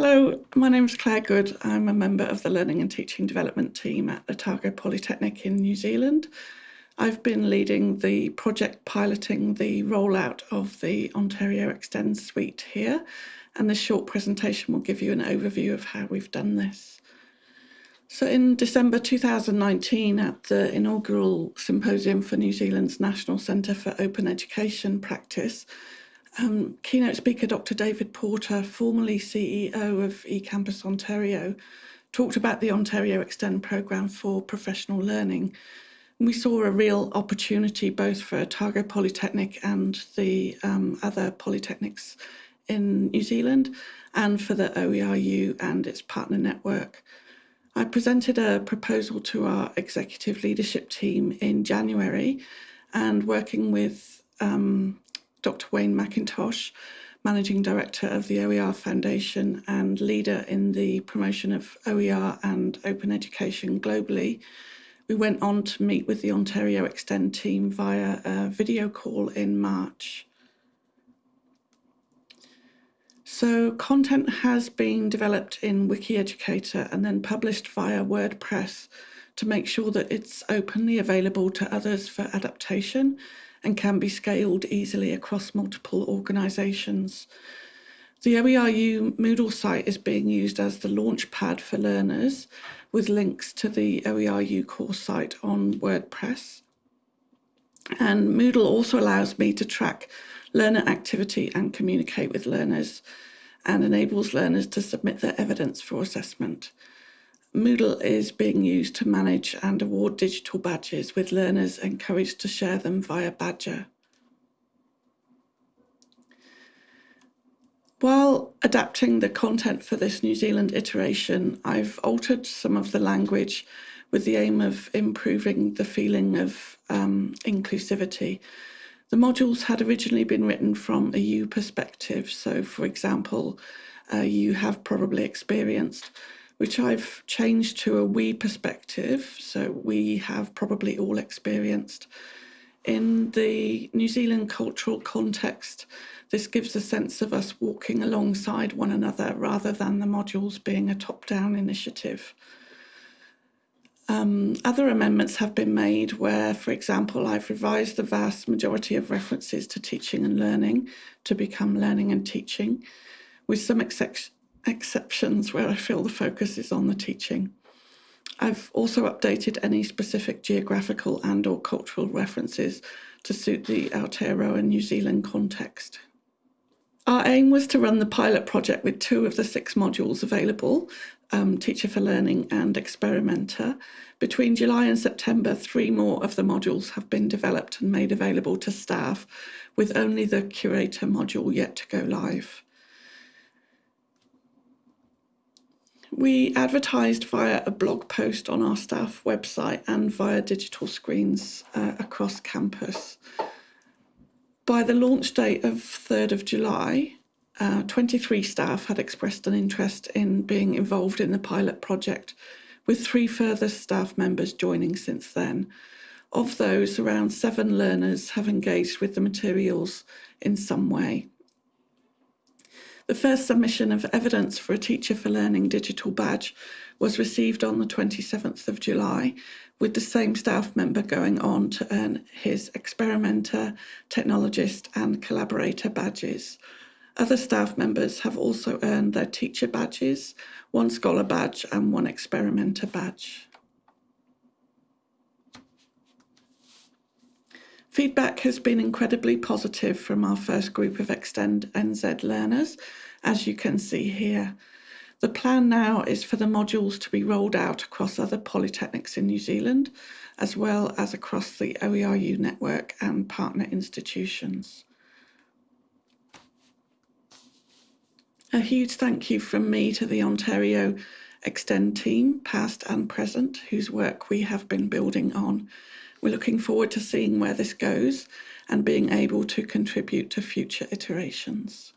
Hello, my name is Claire Goode. I'm a member of the Learning and Teaching Development team at Otago Polytechnic in New Zealand. I've been leading the project piloting the rollout of the Ontario Extend suite here, and this short presentation will give you an overview of how we've done this. So in December 2019, at the inaugural symposium for New Zealand's National Centre for Open Education Practice, um, keynote speaker Dr. David Porter, formerly CEO of eCampus Ontario, talked about the Ontario Extend programme for professional learning. we saw a real opportunity both for Otago Polytechnic and the um, other polytechnics in New Zealand and for the OERU and its partner network. I presented a proposal to our executive leadership team in January and working with um, Dr. Wayne Mackintosh, Managing Director of the OER Foundation and leader in the promotion of OER and open education globally. We went on to meet with the Ontario Extend team via a video call in March. So content has been developed in WikiEducator and then published via WordPress to make sure that it's openly available to others for adaptation and can be scaled easily across multiple organisations. The OERU Moodle site is being used as the launchpad for learners with links to the OERU course site on WordPress. And Moodle also allows me to track learner activity and communicate with learners and enables learners to submit their evidence for assessment. Moodle is being used to manage and award digital badges with learners encouraged to share them via Badgr. While adapting the content for this New Zealand iteration, I've altered some of the language with the aim of improving the feeling of um, inclusivity. The modules had originally been written from a you perspective. So for example, uh, you have probably experienced which I've changed to a we perspective. So we have probably all experienced. In the New Zealand cultural context, this gives a sense of us walking alongside one another rather than the modules being a top-down initiative. Um, other amendments have been made where, for example, I've revised the vast majority of references to teaching and learning to become learning and teaching, with some exceptions exceptions where I feel the focus is on the teaching. I've also updated any specific geographical and or cultural references to suit the Aotearoa New Zealand context. Our aim was to run the pilot project with two of the six modules available, um, Teacher for Learning and Experimenter. Between July and September, three more of the modules have been developed and made available to staff, with only the Curator module yet to go live. We advertised via a blog post on our staff website and via digital screens uh, across campus. By the launch date of 3rd of July, uh, 23 staff had expressed an interest in being involved in the pilot project, with three further staff members joining since then. Of those, around seven learners have engaged with the materials in some way. The first submission of evidence for a Teacher for Learning digital badge was received on the 27th of July, with the same staff member going on to earn his experimenter, technologist and collaborator badges. Other staff members have also earned their teacher badges, one scholar badge and one experimenter badge. Feedback has been incredibly positive from our first group of Extend NZ learners, as you can see here. The plan now is for the modules to be rolled out across other polytechnics in New Zealand, as well as across the OERU network and partner institutions. A huge thank you from me to the Ontario Extend team, past and present, whose work we have been building on. We're looking forward to seeing where this goes and being able to contribute to future iterations.